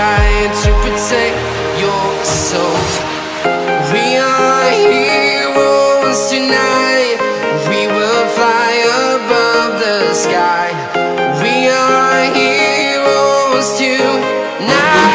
trying to protect your soul. We are heroes tonight. We will fly above the sky. We are heroes tonight.